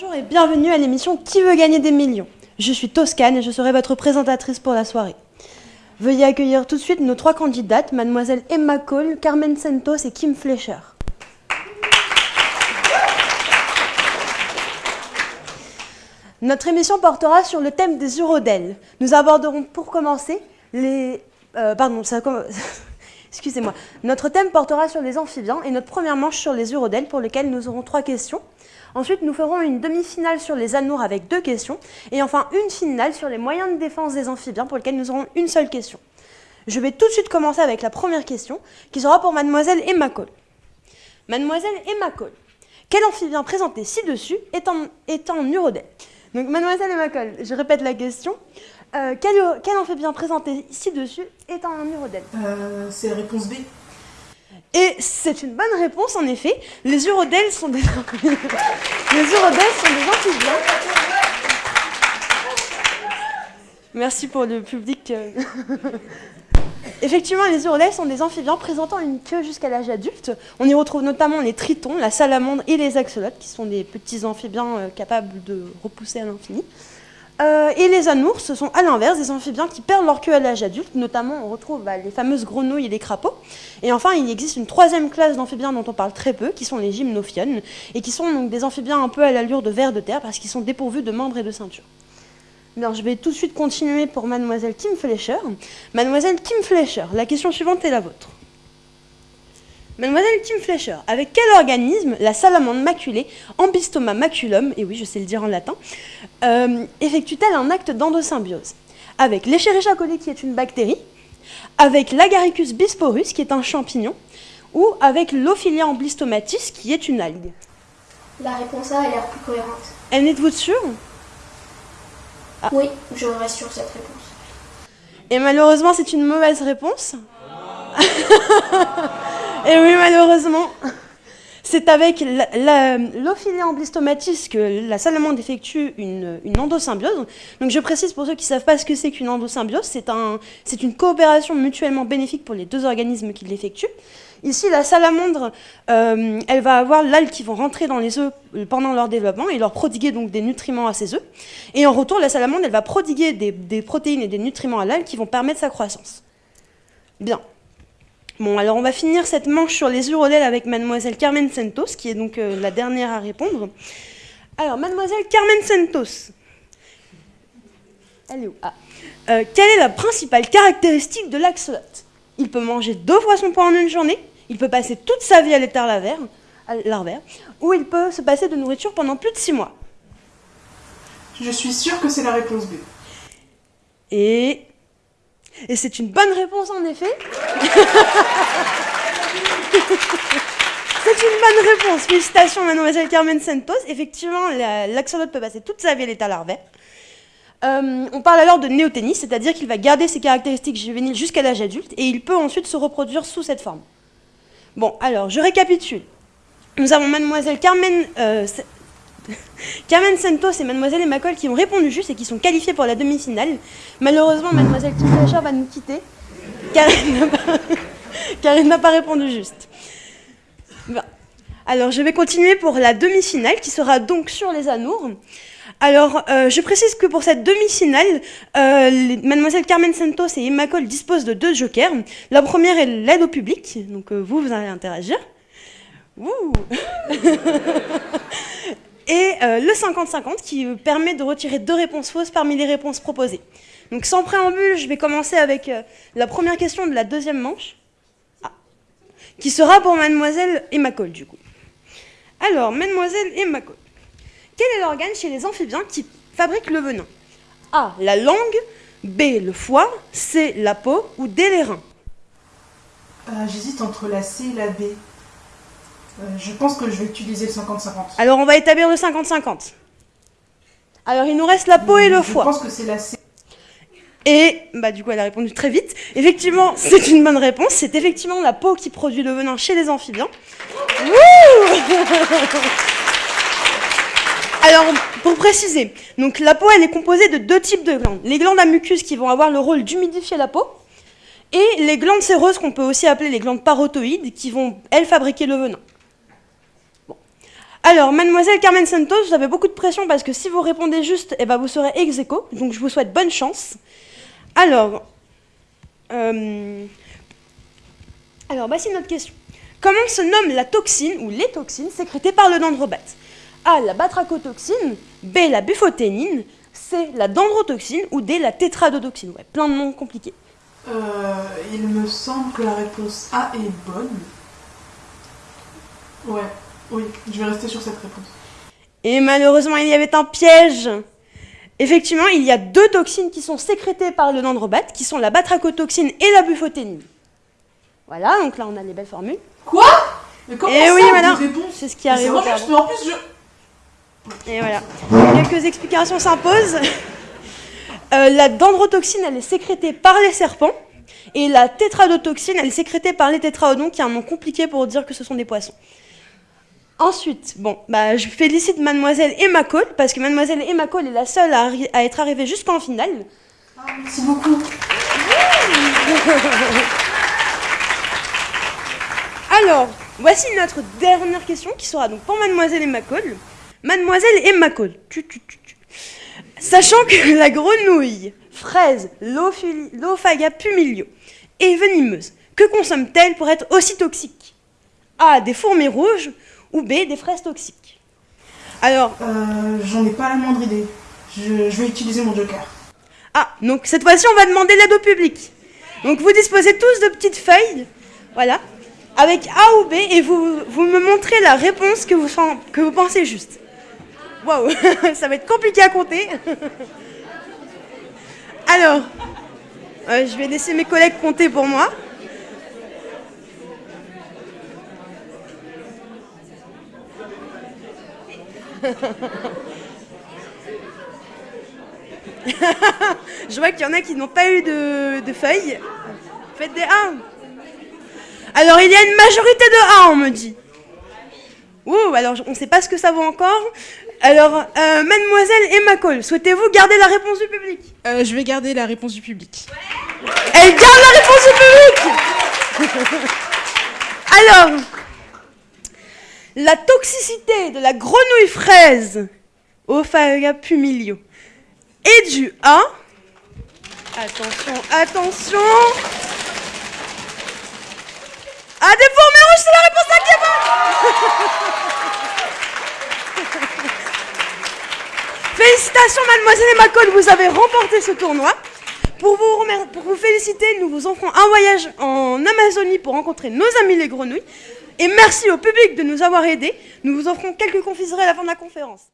Bonjour et bienvenue à l'émission Qui veut gagner des millions? Je suis Toscane et je serai votre présentatrice pour la soirée. Veuillez accueillir tout de suite nos trois candidates, mademoiselle Emma Cole, Carmen Santos et Kim Fleischer. Notre émission portera sur le thème des urodèles. Nous aborderons pour commencer les... euh, pardon, ça commence... Excusez-moi. Notre thème portera sur les amphibiens et notre première manche sur les urodèles pour lesquelles nous aurons trois questions. Ensuite, nous ferons une demi-finale sur les anours avec deux questions. Et enfin, une finale sur les moyens de défense des amphibiens pour lesquels nous aurons une seule question. Je vais tout de suite commencer avec la première question qui sera pour mademoiselle Emma Cole. Mademoiselle Emma Cole, quel amphibien présenté ci-dessus est en, est urodèle? Donc, mademoiselle Emma Cole, je répète la question. Euh, quel, quel amphibien présenté ci-dessus est en urodèle Euh, c'est la réponse B. Et c'est une bonne réponse en effet. Les urodèles sont des les urodèles sont des amphibiens. Merci pour le public. euh. Effectivement, les urodèles sont des amphibiens présentant une queue jusqu'à l'âge adulte. On y retrouve notamment les tritons, la salamandre et les axolotes, qui sont des petits amphibiens euh, capables de repousser à l'infini. Euh, et les anours, ce sont à l'inverse des amphibiens qui perdent leur queue à l'âge adulte. Notamment, on retrouve bah, les fameuses grenouilles et les crapauds. Et enfin, il existe une troisième classe d'amphibiens dont on parle très peu, qui sont les gymnophiones, et qui sont donc des amphibiens un peu à l'allure de vers de terre, parce qu'ils sont dépourvus de membres et de ceinture. Alors, je vais tout de suite continuer pour mademoiselle Kim Fleischer. Mademoiselle Kim Fleischer, la question suivante est la vôtre. Mademoiselle Kim Fleischer, avec quel organisme la salamandre maculée, Ambystoma maculum, et oui, je sais le dire en latin, euh, effectue-t-elle un acte d'endosymbiose Avec l'Escherichia coli, qui est une bactérie, avec l'Agaricus bisporus, qui est un champignon, ou avec l'Ophilia amblystomatis, qui est une algue? La réponse A a l'air plus cohérente. En êtes-vous sûr? Oui, je reste sur cette réponse. Et malheureusement, c'est une mauvaise réponse. Et oui, malheureusement. C'est avec l'Ophilia amblystomatis que la salamandre effectue une, une endosymbiose. Donc je précise pour ceux qui ne savent pas ce que c'est qu'une endosymbiose, c'est un, une coopération mutuellement bénéfique pour les deux organismes qui l'effectuent. Ici, la salamandre, euh, elle va avoir l'algue qui vont rentrer dans les œufs euh, pendant leur développement et leur prodiguer donc des nutriments à ces œufs. Et en retour, la salamandre, elle va prodiguer des, des protéines et des nutriments à l'algue qui vont permettre sa croissance. Bien. Bon, alors on va finir cette manche sur les urodèles avec mademoiselle Carmen Santos, qui est donc euh, la dernière à répondre. Alors, mademoiselle Carmen Santos. Elle est où? Ah. Euh, quelle est la principale caractéristique de l'axolote? Il peut manger deux fois son poids en une journée, il peut passer toute sa vie à l'état larvaire, ou il peut se passer de nourriture pendant plus de six mois. Je suis sûre que c'est la réponse B. Et, et c'est une bonne réponse en effet. c'est une bonne réponse. Félicitations, mademoiselle Carmen Santos. Effectivement, la- l'axolote peut passer toute sa vie à l'état larvaire. Euh, on parle alors de néoténie, c'est-à-dire qu'il va garder ses caractéristiques juvéniles jusqu'à l'âge adulte et il peut ensuite se reproduire sous cette forme. Bon, alors, je récapitule. Nous avons mademoiselle Carmen, euh, Carmen Santos et mademoiselle Emma Cole qui ont répondu juste et qui sont qualifiées pour la demi-finale. Malheureusement, mademoiselle Kim Fleischer va nous quitter car elle n'a pas, répondu juste. Alors, je vais continuer pour la demi-finale qui sera donc sur les anours. Alors, euh, je précise que pour cette demi-finale, euh, mademoiselle Carmen Santos et Emma Cole disposent de deux jokers. La première est l'aide au public, donc euh, vous, vous allez interagir. et euh, le 50-50 qui euh, permet de retirer deux réponses fausses parmi les réponses proposées. Donc sans préambule, je vais commencer avec euh, la première question de la deuxième manche, Ah. qui sera pour mademoiselle Emma Cole du coup. Alors, mademoiselle Emma Cole, quel est l'organe chez les amphibiens qui fabrique le venin? A. La langue, B. Le foie, C. La peau ou D. Les reins? J'hésite entre la C et la B. Euh, je pense que je vais utiliser le 50-50. Alors on va établir le 50-50. Alors il nous reste la peau et le foie. Je pense que c'est la C. Et bah du coup elle a répondu très vite. Effectivement, c'est une bonne réponse. C'est effectivement la peau qui produit le venin chez les amphibiens. Wouh Alors pour préciser, donc la peau elle est composée de deux types de glandes. Les glandes à mucus qui vont avoir le rôle d'humidifier la peau et les glandes séreuses qu'on peut aussi appeler les glandes parotoïdes qui vont elles fabriquer le venin. Alors, mademoiselle Carmen Santos, vous avez beaucoup de pression parce que si vous répondez juste, eh ben, vous serez ex aequo. Donc, je vous souhaite bonne chance. Alors, euh, alors voici notre question. Comment se nomme la toxine ou les toxines sécrétées par le dendrobate? A. La batrachotoxine. B. La buffoténine. C. La dendrotoxine. Ou D. La tétradotoxine. Ouais, plein de noms compliqués. Euh, il me semble que la réponse A est bonne. Ouais, oui, je vais rester sur cette réponse. Et malheureusement, il y avait un piège. Effectivement, il y a deux toxines qui sont sécrétées par le dendrobate, qui sont la batrachotoxine et la buffoténine. Voilà, donc là on a les belles formules. Quoi? Mais comment Et ça, oui, madame, c'est ce qui arrive au juste, en plus, je... Et voilà. Quelques explications s'imposent. Euh, la dendrotoxine, elle est sécrétée par les serpents. Et la tétradotoxine, elle est sécrétée par les tétraodons, qui est un nom compliqué pour dire que ce sont des poissons. Ensuite, bon, bah, je félicite mademoiselle Emma Cole, parce que mademoiselle Emma Cole est la seule à, être arrivée jusqu'en finale. Merci beaucoup. Alors, voici notre dernière question qui sera donc pour mademoiselle Emma Cole. Mademoiselle Emma Cole, tu, tu, tu, tu. sachant que la grenouille, fraise, l'ophaga pumilio est venimeuse, que consomme-t-elle pour être aussi toxique? A. Des fourmis rouges ou B. Des fraises toxiques Alors, Euh, J'en ai pas la moindre idée. Je, je vais utiliser mon joker. ah, donc cette fois-ci on va demander l'aide au public. Donc vous disposez tous de petites feuilles, voilà, avec A ou B et vous, vous me montrez la réponse que vous, fen- que vous pensez juste. Waouh, ça va être compliqué à compter. Alors, euh, je vais laisser mes collègues compter pour moi. Je vois qu'il y en a qui n'ont pas eu de, de feuilles. Faites des A. Alors, il y a une majorité de A, on me dit. Ouh, alors on ne sait pas ce que ça vaut encore. Alors, euh, mademoiselle Emma Cole, souhaitez-vous garder la réponse du public? Euh, je vais garder la réponse du public. Elle garde la réponse du public Alors, la toxicité de la grenouille fraise Ophaga pumilio est due à... Attention, attention À des fourmis rouges, c'est la réponse A est bonne Félicitations mademoiselle Emma Cole, vous avez remporté ce tournoi. Pour vous, pour vous féliciter, nous vous offrons un voyage en Amazonie pour rencontrer nos amis les grenouilles. Et merci au public de nous avoir aidés. Nous vous offrons quelques confiseries à la fin de la conférence.